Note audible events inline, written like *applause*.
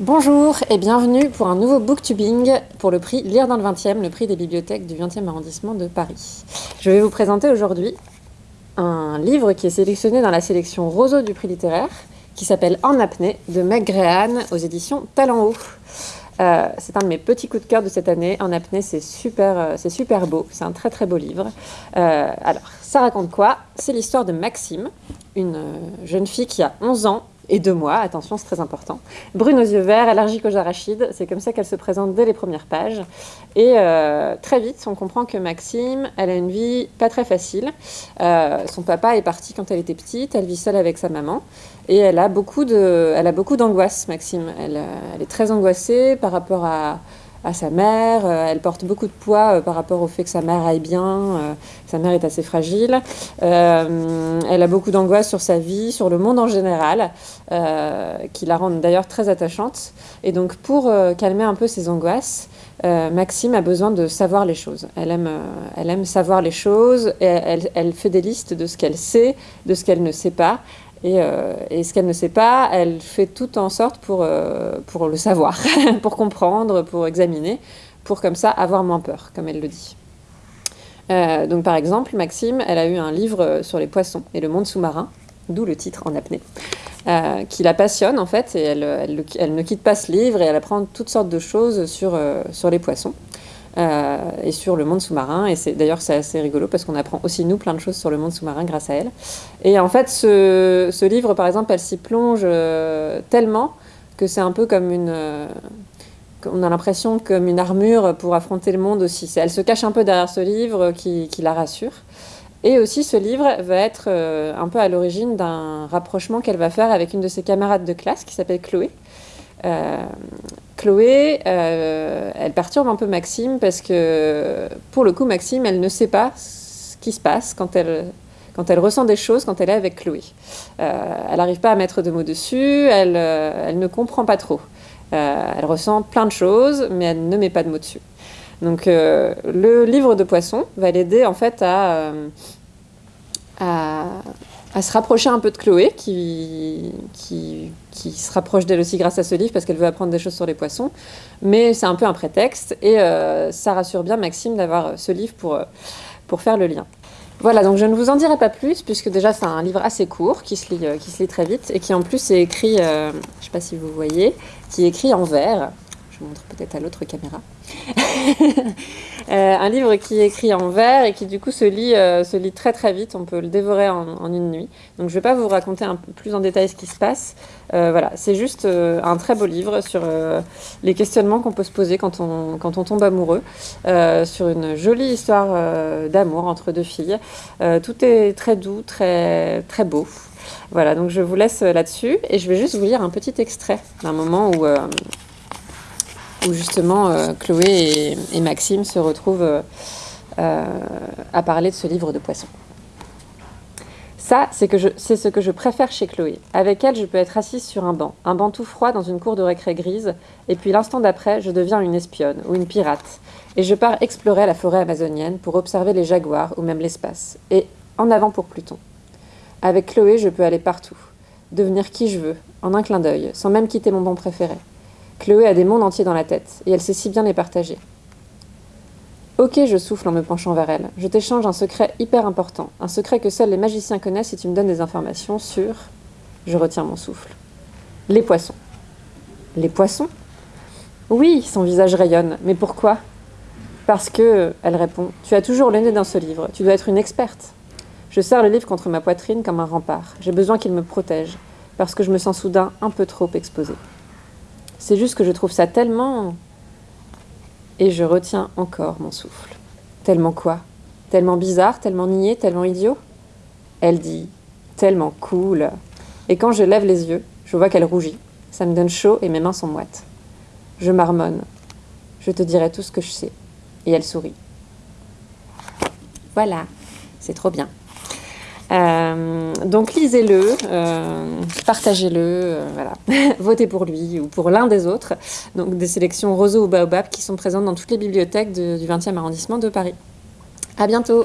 Bonjour et bienvenue pour un nouveau booktubing pour le prix Lire dans le 20e, le prix des bibliothèques du 20e arrondissement de Paris. Je vais vous présenter aujourd'hui un livre qui est sélectionné dans la sélection Roseau du prix littéraire qui s'appelle En apnée de Meg Grehan aux éditions Talent Haut. Euh, c'est un de mes petits coups de cœur de cette année. En apnée, c'est super, euh, c'est super beau. C'est un très très beau livre. Euh, alors, ça raconte quoi? C'est l'histoire de Maxime, une jeune fille qui a 11 ans et deux mois, attention c'est très important. Brune aux yeux verts, allergique aux arachides, c'est comme ça qu'elle se présente dès les premières pages. Et euh, très vite, on comprend que Maxime, elle a une vie pas très facile. Euh, son papa est parti quand elle était petite, elle vit seule avec sa maman. Et elle a beaucoup d'angoisse, Maxime. Euh, elle est très angoissée par rapport à à sa mère. Euh, elle porte beaucoup de poids euh, par rapport au fait que sa mère aille bien. Euh, sa mère est assez fragile. elle a beaucoup d'angoisse sur sa vie, sur le monde en général, qui la rendent d'ailleurs très attachante. Et donc pour calmer un peu ses angoisses, Maxime a besoin de savoir les choses. Elle aime, elle aime savoir les choses elle fait des listes de ce qu'elle sait, de ce qu'elle ne sait pas. Euh, et, ce qu'elle ne sait pas, elle fait tout en sorte pour, euh, pour le savoir, *laughs* pour comprendre, pour examiner, pour comme ça avoir moins peur, comme elle le dit. Euh, donc par exemple, Maxime, elle a eu un livre sur les poissons et le monde sous-marin, d'où le titre en apnée, qui la passionne en fait, et elle, elle, ne quitte pas ce livre et elle apprend toutes sortes de choses sur, sur les poissons. Euh, et sur le monde sous-marin. Et c'est d'ailleurs c'est assez rigolo parce qu'on apprend aussi nous plein de choses sur le monde sous-marin grâce à elle. Et en fait, ce, ce livre, par exemple, elle s'y plonge euh, tellement que c'est un peu comme une euh, on a l'impression comme une armure pour affronter le monde aussi. Elle se cache un peu derrière ce livre qui, qui la rassure. Et aussi, ce livre va être un peu à l'origine d'un rapprochement qu'elle va faire avec une de ses camarades de classe qui s'appelle Chloé. Euh, Chloé, euh, elle perturbe un peu Maxime parce que, pour le coup, Maxime, elle ne sait pas ce qui se passe quand elle, quand elle ressent des choses quand elle est avec Chloé. Euh, elle n'arrive pas à mettre de mots dessus, elle, elle ne comprend pas trop. elle ressent plein de choses, mais elle ne met pas de mots dessus. Donc, le livre de poisson va l'aider en fait à, à à se rapprocher un peu de Chloé, qui, qui, se rapproche d'elle aussi grâce à ce livre, parce qu'elle veut apprendre des choses sur les poissons. Mais c'est un peu un prétexte, et euh, ça rassure bien Maxime d'avoir ce livre pour, euh, pour faire le lien. Voilà, donc je ne vous en dirai pas plus, puisque déjà c'est un livre assez court, qui se lit, euh, qui se lit très vite, et qui en plus est écrit, je ne sais pas si vous voyez, qui est écrit en vert. Montre peut-être à l'autre caméra. *laughs* Euh, un livre qui est écrit en vers et qui du coup se lit, euh, se lit très très vite, on peut le dévorer en, une nuit. Donc je ne vais pas vous raconter un peu plus en détail ce qui se passe. Euh, voilà, c'est juste un très beau livre sur les questionnements qu'on peut se poser quand on, quand on tombe amoureux, sur une jolie histoire d'amour entre deux filles. tout est très doux, très, très beau. Voilà, donc je vous laisse là-dessus et je vais juste vous lire un petit extrait d'un moment où où justement euh, Chloé et, Maxime se retrouvent euh, euh, à parler de ce livre de poissons. Ça, c'est ce que je préfère chez Chloé. Avec elle, je peux être assise sur un banc, un banc tout froid dans une cour de récré grise, et puis l'instant d'après, je deviens une espionne ou une pirate, et je pars explorer la forêt amazonienne pour observer les jaguars ou même l'espace, et en avant pour Pluton. Avec Chloé, je peux aller partout, devenir qui je veux, en un clin d'œil, sans même quitter mon banc préféré. Chloé a des mondes entiers dans la tête, et elle sait si bien les partager. Ok, je souffle en me penchant vers elle. Je t'échange un secret hyper important, un secret que seuls les magiciens connaissent si tu me donnes des informations sur... Je retiens mon souffle. Les poissons. Les poissons? Oui, son visage rayonne. Mais pourquoi? Parce que, elle répond, tu as toujours le nez dans ce livre. Tu dois être une experte. Je serre le livre contre ma poitrine comme un rempart. J'ai besoin qu'il me protège, parce que je me sens soudain un peu trop exposée. C'est juste que je trouve ça tellement... Et je retiens encore mon souffle. Tellement quoi? Tellement bizarre, tellement niais, tellement idiot? Elle dit tellement cool. Et quand je lève les yeux, je vois qu'elle rougit. Ça me donne chaud et mes mains sont moites. Je marmonne. Je te dirai tout ce que je sais. Et elle sourit. Voilà, c'est trop bien. Euh, donc lisez-le, euh, partagez-le, euh, voilà. *laughs* votez pour lui ou pour l'un des autres. Donc des sélections roseau ou baobab qui sont présentes dans toutes les bibliothèques du 20e arrondissement de Paris. À bientôt